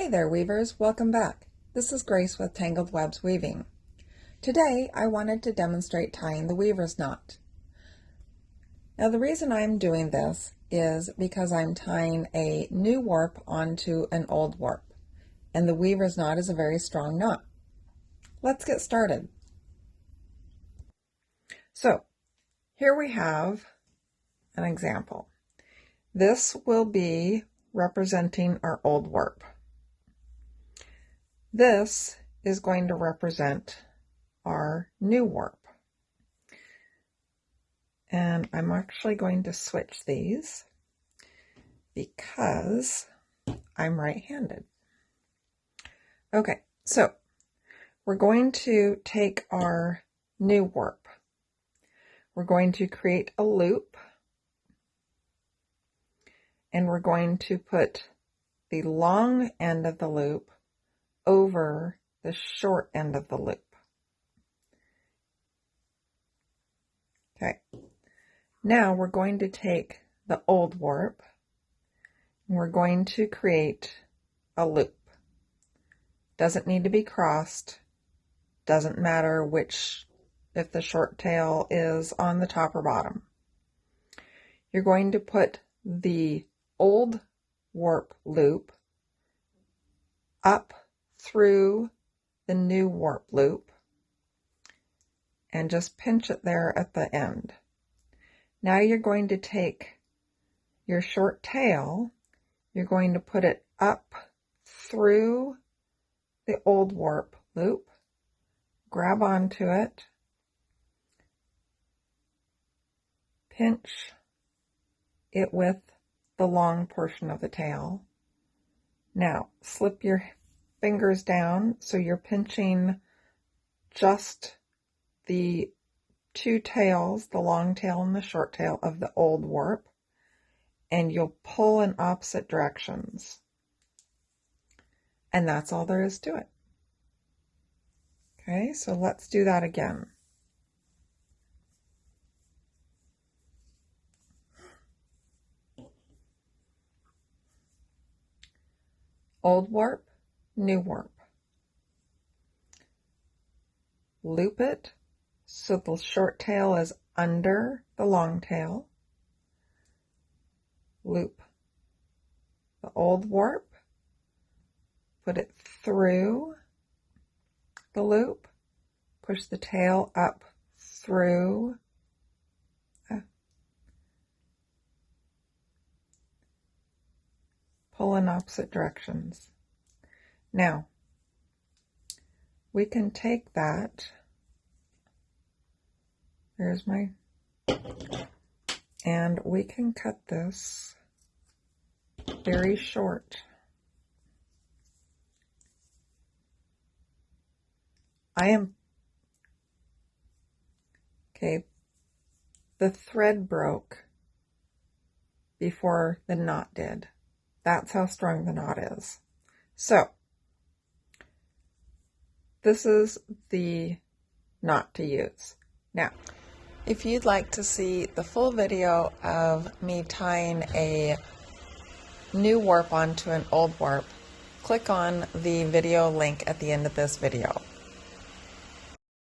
Hey there weavers, welcome back. This is Grace with Tangled Webs Weaving. Today I wanted to demonstrate tying the weaver's knot. Now the reason I'm doing this is because I'm tying a new warp onto an old warp and the weaver's knot is a very strong knot. Let's get started. So here we have an example. This will be representing our old warp. This is going to represent our new warp. And I'm actually going to switch these because I'm right-handed. Okay, so we're going to take our new warp. We're going to create a loop and we're going to put the long end of the loop over the short end of the loop. Okay, now we're going to take the old warp and we're going to create a loop. Doesn't need to be crossed, doesn't matter which, if the short tail is on the top or bottom. You're going to put the old warp loop up through the new warp loop and just pinch it there at the end. Now you're going to take your short tail, you're going to put it up through the old warp loop, grab onto it, pinch it with the long portion of the tail. Now slip your fingers down so you're pinching just the two tails, the long tail and the short tail of the old warp, and you'll pull in opposite directions. And that's all there is to it. Okay, so let's do that again. Old warp, new warp. Loop it so the short tail is under the long tail. Loop the old warp, put it through the loop, push the tail up through uh, pull in opposite directions. Now, we can take that, there's my, and we can cut this very short. I am, okay, the thread broke before the knot did. That's how strong the knot is. So, this is the knot to use. Now, if you'd like to see the full video of me tying a new warp onto an old warp, click on the video link at the end of this video.